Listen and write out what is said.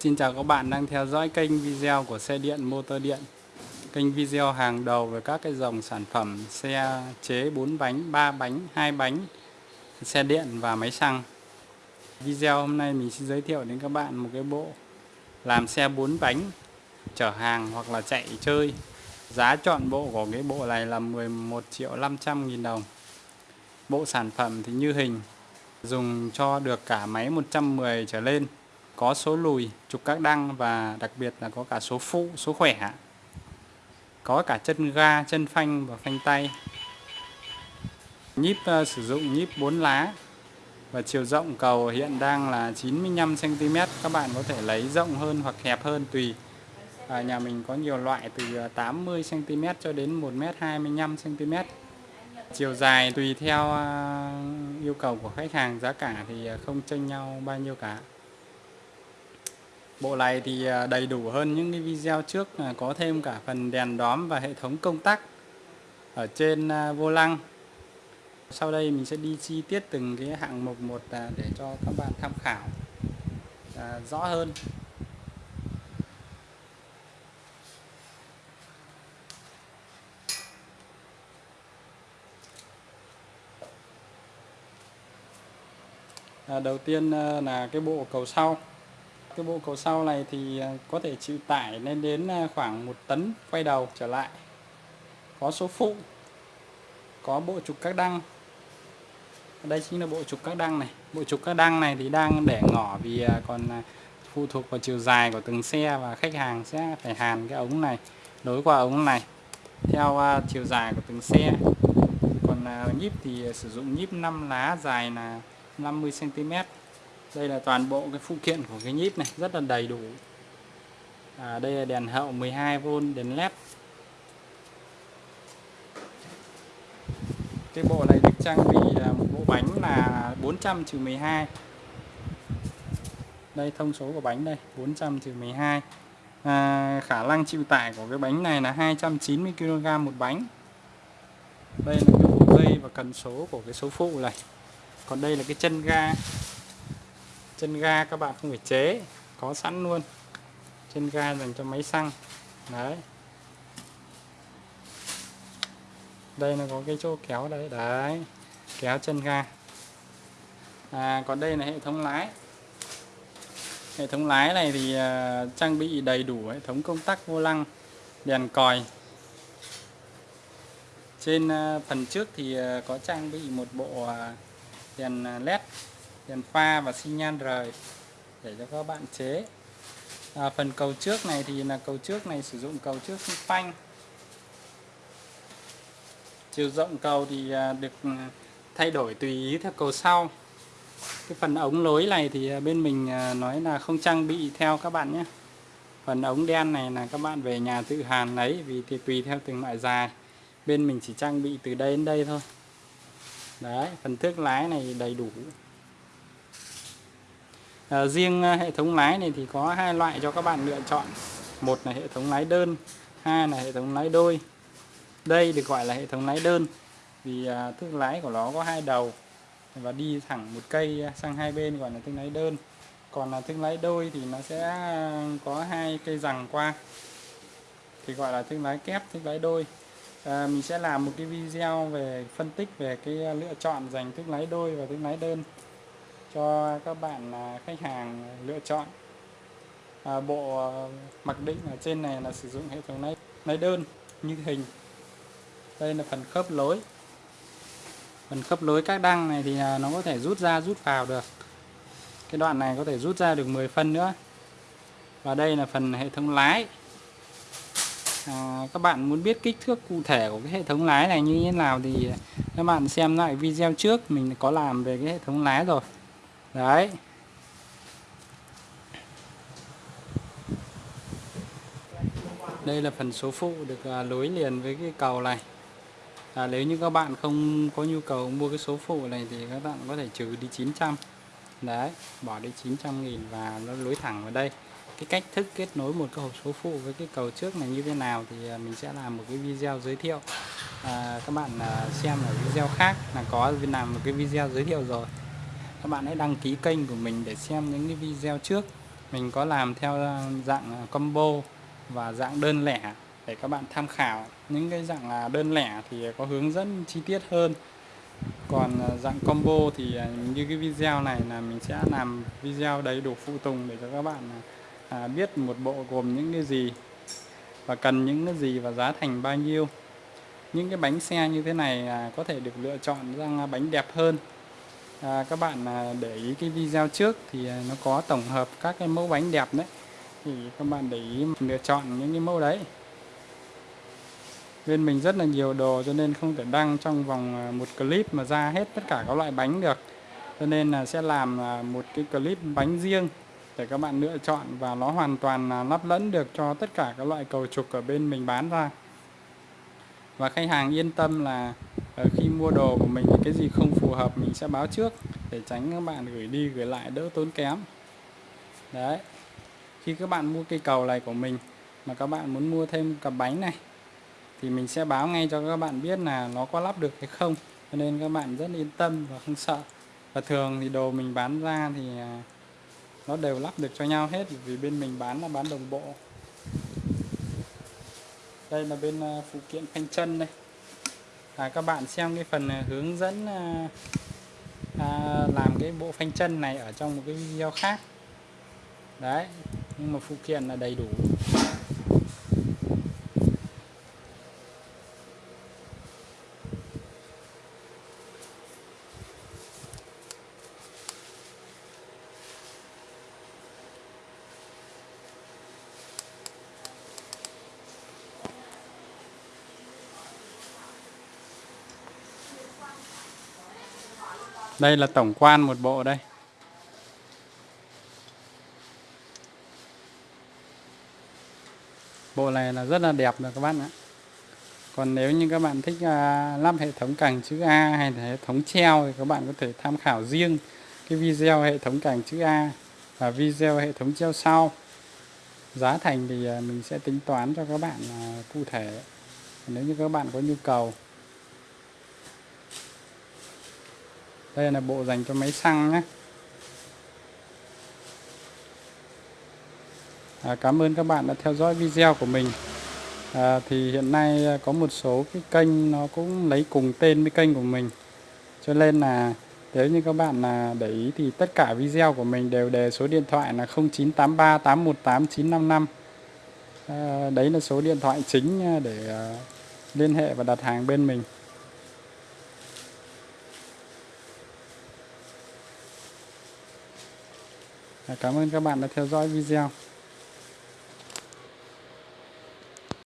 Xin chào các bạn đang theo dõi kênh video của xe điện motor điện. Kênh video hàng đầu về các cái dòng sản phẩm xe chế 4 bánh, 3 bánh, 2 bánh Xe điện và máy xăng. Video hôm nay mình xin giới thiệu đến các bạn một cái bộ Làm xe 4 bánh chở hàng hoặc là chạy chơi. Giá chọn bộ của cái bộ này là 11 triệu 500 nghìn đồng. Bộ sản phẩm thì như hình Dùng cho được cả máy 110 trở lên có số lùi, trục các đăng và đặc biệt là có cả số phụ, số khỏe. Có cả chân ga, chân phanh và phanh tay. Nhíp uh, sử dụng nhíp 4 lá và chiều rộng cầu hiện đang là 95 cm. Các bạn có thể lấy rộng hơn hoặc hẹp hơn tùy. À, nhà mình có nhiều loại từ ờ, 80 cm cho đến 1m25 cm. Chiều dài tùy theo uh, yêu cầu của khách hàng, giá cả thì không chênh nhau bao nhiêu cả. Bộ này thì à, đầy đủ hơn những cái video trước à, có thêm cả phần đèn đóm và hệ thống công tắc ở trên à, vô lăng. Sau đây mình sẽ đi chi tiết từng cái hạng mục một để cho các bạn tham khảo rõ hơn. đầu tiên là cái bộ cầu sau cái bộ cầu sau này thì à, có thể chịu tải lên đến à, khoảng một tấn quay đầu trở lại. Có số phụ, có bộ trục các đăng. Đây chính là bộ trục các đăng này. Bộ trục các đăng này thì đang để ngỏ vì à, còn phụ thuộc vào chiều dài của từng xe và khách hàng sẽ phải hàn cái ống này, nối qua ống này theo chiều dài của từng xe. Còn nhíp thì sử dụng nhíp 5 lá dài là 50 cm đây là toàn bộ cái phụ kiện của cái nhíp này rất là đầy đủ. À, đây là đèn hậu 12V đèn led. Cái bộ này được trang bị một bộ bánh là 400 trừ 12 đây thông số của bánh đây 400 trừ 12 à, khả năng chịu tải của cái bánh này là 290 kg một bánh. Đây là cái bộ dây và cần số của cái số phụ này. Còn đây là cái chân ga chân ga các bạn không phải chế có sẵn luôn. Chân ga dành cho máy xăng. Đấy. Đây là có cái chỗ kéo đấy đấy kéo chân ga. À, còn đây là hệ thống lái. Hệ thống lái này thì uh, trang bị đầy đủ hệ thống công tắc vô lăng đèn còi. Trên uh, phần trước thì uh, có trang bị một bộ uh, đèn led đèn pha và xi nhan rời để cho các bạn chế. À, phần cầu trước này thì là cầu trước này sử dụng cầu trước phanh. Chiều rộng cầu thì à, được ừ, thay đổi tùy ý theo cầu sau. Cái phần ống lối này thì à, bên mình à, nói là không trang bị theo các bạn nhé. Phần ống đen này là các bạn về nhà tự hàn lấy vì thì tùy theo từng loại dài. Bên mình chỉ trang bị từ đây đến đây thôi. Đấy phần thước lái này đầy đủ à, riêng ờ, hệ thống lái này thì có hai loại cho các bạn lựa chọn. Một là hệ thống lái đơn hai là hệ thống lái đôi. Đây được gọi là hệ thống lái đơn vì ờ, à, thước lái của nó có hai đầu và đi thẳng một cây sang hai bên gọi là thương lái đơn. Còn là thương lái đôi thì nó sẽ có hai cây rằng qua thì gọi là thương lái kép thương lái đôi. À, mình sẽ làm một cái video về phân tích về cái lựa chọn dành thương lái đôi và thương lái đơn cho các bạn à, khách hàng lựa chọn. À, bộ à, mặc định ở trên này là sử dụng hệ thống này lấy đơn như hình. Đây là phần khớp lối. Phần khớp lối các đăng này thì à, nó có thể rút ra rút vào được. Cái đoạn này có thể rút ra được 10 phân nữa. Và đây là phần hệ thống lái. À, các bạn muốn biết kích thước cụ thể của cái hệ thống lái này như thế nào thì các bạn xem lại video trước. Mình có làm về cái hệ thống lái rồi đấy. Đây là phần số phụ được à, nối liền với cái cầu này. À, nếu như các bạn không có nhu cầu mua cái số phụ này thì các bạn có thể trừ đi 900 đấy bỏ đi 900 nghìn và nó nối thẳng vào đây. Cái cách thức kết nối một cái hộp số phụ với cái cầu trước này như thế nào thì à, mình sẽ làm một cái video giới thiệu. À, các bạn à, xem ở video khác là có làm một cái video giới thiệu rồi các bạn hãy đăng ký kênh của mình để xem những cái video trước. Mình có làm theo dạng à, combo và dạng đơn lẻ để các bạn tham khảo. Những cái dạng à, đơn lẻ thì có hướng dẫn chi tiết hơn. Còn à, dạng combo thì như cái video này là mình sẽ làm video đầy đủ phụ tùng để cho các bạn biết một bộ gồm những cái gì và cần những cái gì và giá thành bao nhiêu. Những cái bánh xe như thế này có thể được lựa chọn ra bánh đẹp hơn à, các bạn để ý cái video trước thì à, nó có tổng hợp các cái mẫu bánh đẹp đấy. Thì các bạn để ý lựa chọn những cái mẫu đấy. Bên mình rất là nhiều đồ cho nên không thể đăng trong vòng à, một clip mà ra hết tất cả các loại bánh được. Cho nên là sẽ làm à, một cái clip bánh riêng để các bạn lựa chọn và nó hoàn toàn lắp lẫn được cho tất cả các loại cầu trục ở bên mình bán ra. Và khách hàng yên tâm là Ờ, khi mua đồ của mình thì cái gì không phù hợp mình sẽ báo trước để tránh các bạn gửi đi gửi lại đỡ tốn kém. Đấy. Khi các bạn mua cây cầu này của mình mà các bạn muốn mua thêm cặp bánh này thì mình sẽ báo ngay cho các bạn biết là nó có lắp được hay không. Cho nên các bạn rất yên tâm và không sợ. Và thường thì đồ mình bán ra thì à, nó đều lắp được cho nhau hết vì bên mình bán là bán đồng bộ. Đây là bên à, phụ kiện phanh chân đây à, các bạn xem cái phần à, hướng dẫn à, à, làm cái bộ phanh chân này ở trong một cái video khác. Đấy nhưng mà phụ kiện là đầy đủ. Đây là tổng quan một bộ đây. Bộ này là rất là đẹp rồi các bạn ạ. Còn nếu như các bạn thích à, lắp hệ thống cành chữ A hay là hệ thống treo thì các bạn có thể tham khảo riêng cái video hệ thống cành chữ A và video hệ thống treo sau. Giá thành thì à, mình sẽ tính toán cho các bạn à, cụ thể. Nếu như các bạn có nhu cầu đây là bộ dành cho máy xăng nhé. À, cảm ơn các bạn đã theo dõi video của mình. À, thì hiện nay à, có một số cái kênh nó cũng lấy cùng tên với kênh của mình. Cho nên là nếu như các bạn là để ý thì tất cả video của mình đều đề số điện thoại là 0983 818 955 à, đấy là số điện thoại chính à, để à, liên hệ và đặt hàng bên mình. Cảm ơn các bạn đã theo dõi video.